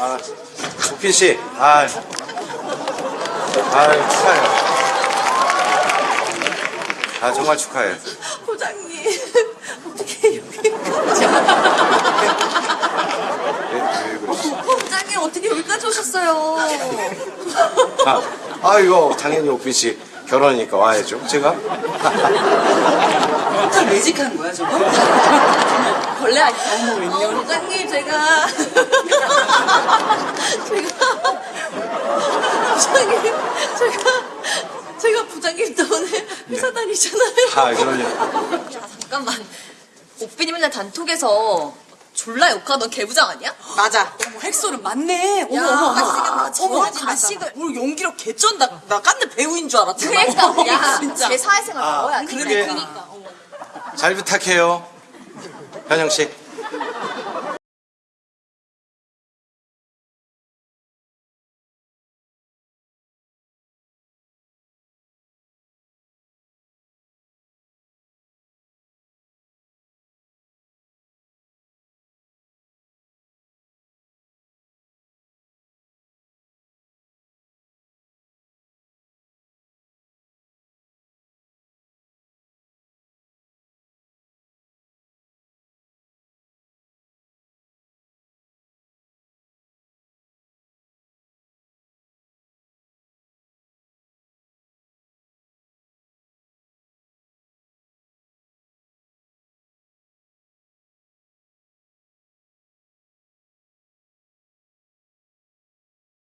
아, 우핀 씨, 아, 아 축하해요. 아 정말 축하해요. 부장님 어떻게 여기 왜, 왜 그러시지? 부장님 어떻게 여기까지 오셨어요? 아, 아 이거 당연히 오핀 씨 결혼이니까 와야죠. 제가 다 매직한 거야 저거? 벌레 아니야? 어머 웬열? 부장님 제가 제가 부장님 제가 제가 부장님 때문에 회사 다니잖아요. 아 그럼요. 아, 잠깐만. 오빠님 맨날 단톡에서 졸라 욕하던 개부장 아니야? 맞아. 어머 핵소는 맞네. 어머 야, 어머 어머. 가식은 어머 가식을. 뭘 연기력 개쩐다. 나 깐느 배우인 줄 알았지. 그러니까 야, 진짜. 제 사회생활 아. 그러게. 그러니까. 어머. 잘 부탁해요. 현영 씨.